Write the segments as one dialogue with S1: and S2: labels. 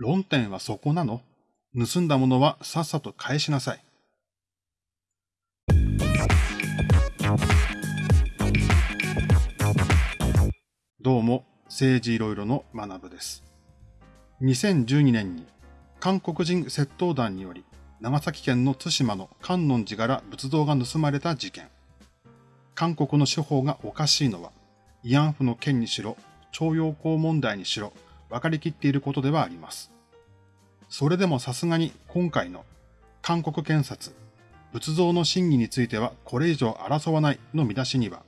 S1: 論点はそこなの盗んだものはさっさと返しなさい。どうも、政治いろいろの学部です。2012年に韓国人窃盗団により長崎県の対馬の観音寺から仏像が盗まれた事件。韓国の司法がおかしいのは、慰安婦の件にしろ、徴用工問題にしろ、分かりきっていることではあります。それでもさすがに今回の韓国検察、仏像の真偽についてはこれ以上争わないの見出しには、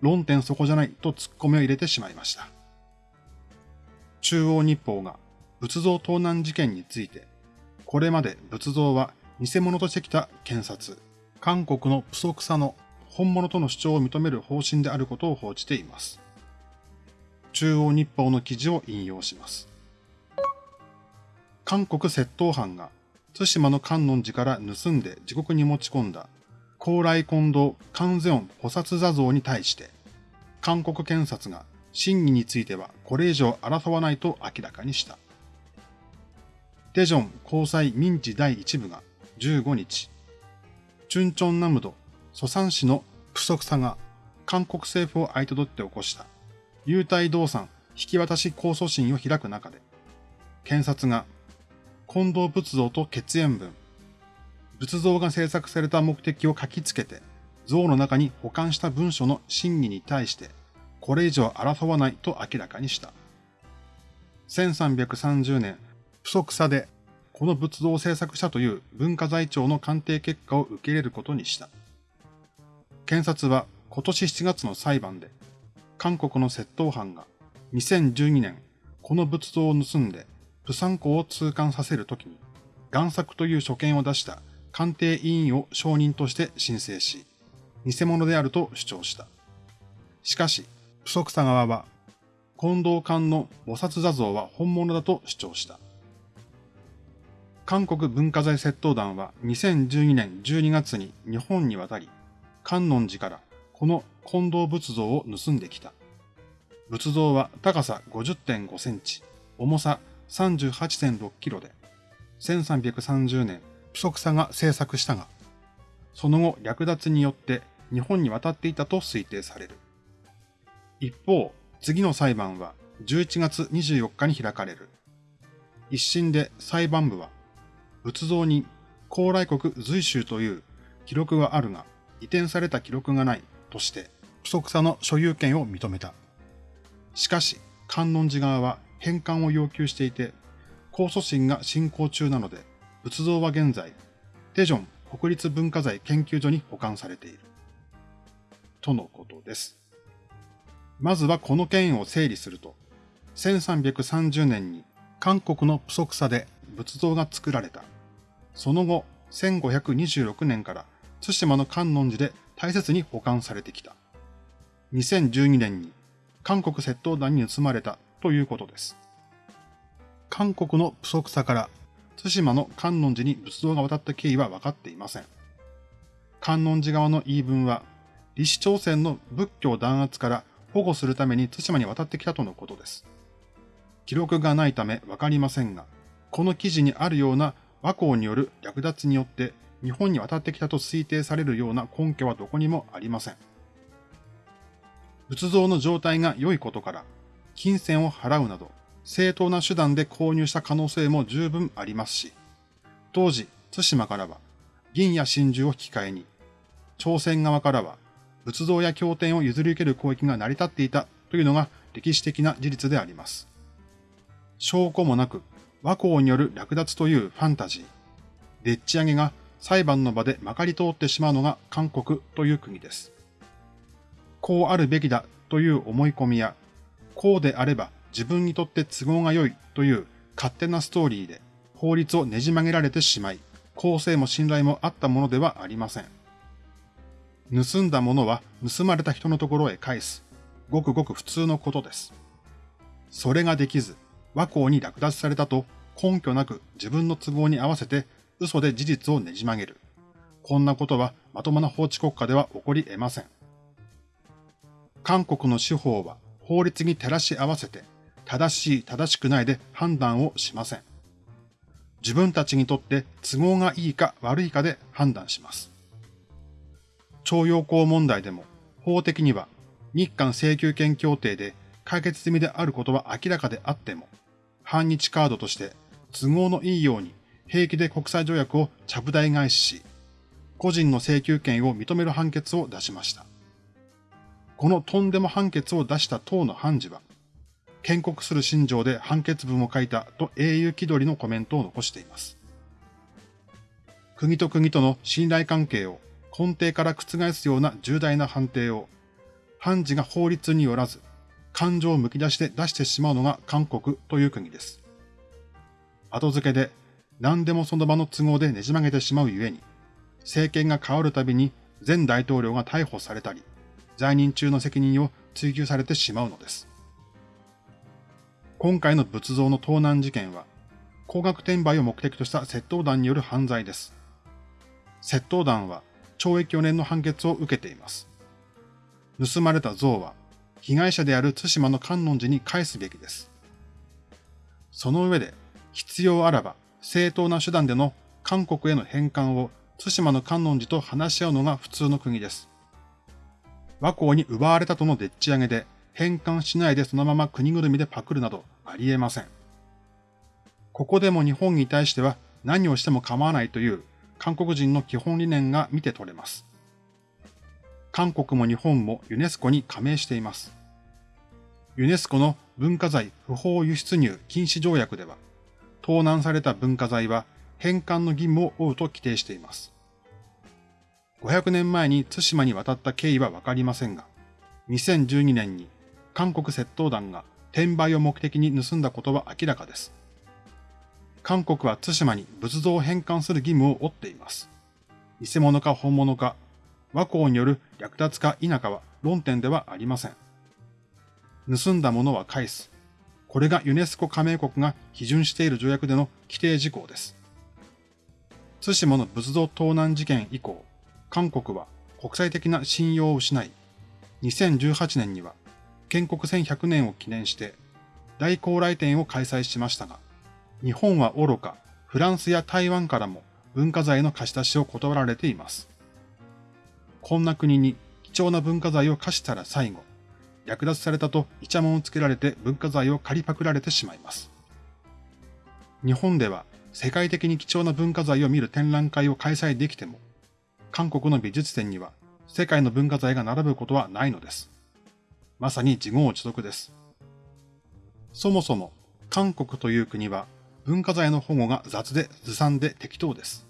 S1: 論点そこじゃないと突っ込みを入れてしまいました。中央日報が仏像盗難事件について、これまで仏像は偽物としてきた検察、韓国のプソクサの本物との主張を認める方針であることを報じています。中央日報の記事を引用します。韓国窃盗犯が対馬の観音寺から盗んで地獄に持ち込んだ高麗近堂観世音菩薩座像に対して、韓国検察が真偽についてはこれ以上争わないと明らかにした。テジョン高裁民事第一部が15日、チュンチョンナムド、ソサン市のプソクサが韓国政府を相手取って起こした優待動産引き渡し控訴審を開く中で、検察が近藤仏像と血縁文、仏像が制作された目的を書きつけて、像の中に保管した文書の真偽に対して、これ以上争わないと明らかにした。1330年、不足差で、この仏像を制作したという文化財庁の鑑定結果を受け入れることにした。検察は今年7月の裁判で、韓国の窃盗犯が2012年、この仏像を盗んで、プサン港を通関させるときに、贋作という所見を出した鑑定委員を証人として申請し、偽物であると主張した。しかし、不足さ側は、近藤館の菩薩座像は本物だと主張した。韓国文化財窃盗団は2012年12月に日本に渡り、観音寺からこの近藤仏像を盗んできた。仏像は高さ50.5センチ、重さ38.6キロで、1330年、プソクサが制作したが、その後略奪によって日本に渡っていたと推定される。一方、次の裁判は11月24日に開かれる。一審で裁判部は、仏像に高麗国随州という記録はあるが、移転された記録がないとして、不足さの所有権を認めた。しかし、観音寺側は返還を要求していて、控訴審が進行中なので、仏像は現在、テジョン国立文化財研究所に保管されている。とのことです。まずはこの件を整理すると、1330年に韓国のプソクサで仏像が作られた。その後、1526年から対馬の観音寺で大切に保管されてきた。2012年に韓国窃盗団に盗まれたということです。韓国の不足さから対馬の観音寺に仏像が渡った経緯は分かっていません。観音寺側の言い分は、李氏朝鮮の仏教弾圧から保護するために対馬に渡ってきたとのことです。記録がないため分かりませんが、この記事にあるような和光による略奪によって日本に渡ってきたと推定されるような根拠はどこにもありません。仏像の状態が良いことから、金銭を払うなど、正当な手段で購入した可能性も十分ありますし、当時、対馬からは、銀や真珠を引き換えに、朝鮮側からは、仏像や経典を譲り受ける攻撃が成り立っていたというのが歴史的な事実であります。証拠もなく、和光による略奪というファンタジー、でっち上げが裁判の場でまかり通ってしまうのが韓国という国です。こうあるべきだという思い込みやこうであれば自分にとって都合が良いという勝手なストーリーで法律をねじ曲げられてしまい、公正も信頼もあったものではありません。盗んだものは盗まれた人のところへ返す。ごくごく普通のことです。それができず、和光に略奪されたと根拠なく自分の都合に合わせて嘘で事実をねじ曲げる。こんなことはまともな法治国家では起こり得ません。韓国の司法は法律に照らし合わせて、正しい正しくないで判断をしません。自分たちにとって都合がいいか悪いかで判断します。徴用工問題でも法的には日韓請求権協定で解決済みであることは明らかであっても、反日カードとして都合のいいように平気で国際条約をちゃぶ台返しし、個人の請求権を認める判決を出しました。このとんでも判決を出した党の判事は、建国する心情で判決文を書いたと英雄気取りのコメントを残しています。国と国との信頼関係を根底から覆すような重大な判定を、判事が法律によらず、感情をむき出して出してしまうのが韓国という国です。後付けで何でもその場の都合でねじ曲げてしまうゆえに、政権が変わるたびに前大統領が逮捕されたり、在任中の責任を追及されてしまうのです。今回の仏像の盗難事件は、高額転売を目的とした窃盗団による犯罪です。窃盗団は懲役4年の判決を受けています。盗まれた像は、被害者である対馬の観音寺に返すべきです。その上で、必要あらば正当な手段での韓国への返還を対馬の観音寺と話し合うのが普通の国です。和光に奪われたとのでっち上げで返還しないでそのまま国ぐるみでパクるなどありえません。ここでも日本に対しては何をしても構わないという韓国人の基本理念が見て取れます。韓国も日本もユネスコに加盟しています。ユネスコの文化財不法輸出入禁止条約では、盗難された文化財は返還の義務を負うと規定しています。500年前に対馬に渡った経緯はわかりませんが、2012年に韓国窃盗団が転売を目的に盗んだことは明らかです。韓国は対馬に仏像を返還する義務を負っています。偽物か本物か、和光による略奪か否かは論点ではありません。盗んだものは返す。これがユネスコ加盟国が批准している条約での規定事項です。対馬の仏像盗難事件以降、韓国は国際的な信用を失い、2018年には建国1100年を記念して大高麗展を開催しましたが、日本は愚か、フランスや台湾からも文化財の貸し出しを断られています。こんな国に貴重な文化財を貸したら最後、略奪されたとイチャモンをつけられて文化財を借りパクられてしまいます。日本では世界的に貴重な文化財を見る展覧会を開催できても、韓国の美術展には世界の文化財が並ぶことはないのです。まさに自業自得です。そもそも韓国という国は文化財の保護が雑でずさんで適当です。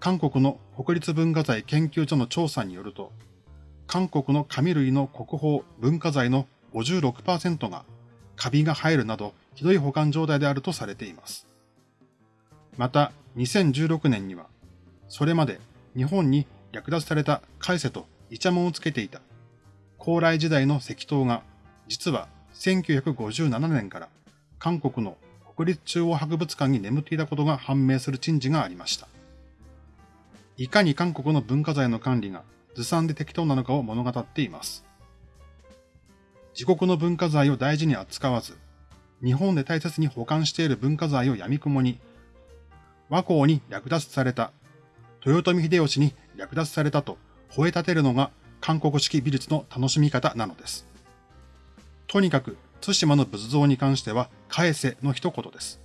S1: 韓国の国立文化財研究所の調査によると、韓国の紙類の国宝文化財の56%がカビが生えるなどひどい保管状態であるとされています。また、2016年には、それまで日本に略奪された海瀬とイチャモンをつけていた高麗時代の石塔が実は1957年から韓国の国立中央博物館に眠っていたことが判明する珍事がありました。いかに韓国の文化財の管理がずさんで適当なのかを物語っています。自国の文化財を大事に扱わず、日本で大切に保管している文化財を闇雲に、和光に略奪された豊臣秀吉に略奪されたと吠え立てるのが韓国式美術の楽しみ方なのです。とにかく、対馬の仏像に関しては、返せの一言です。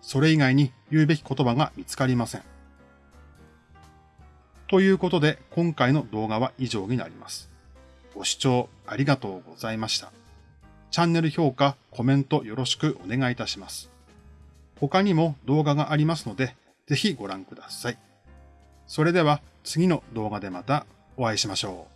S1: それ以外に言うべき言葉が見つかりません。ということで、今回の動画は以上になります。ご視聴ありがとうございました。チャンネル評価、コメントよろしくお願いいたします。他にも動画がありますので、ぜひご覧ください。それでは次の動画でまたお会いしましょう。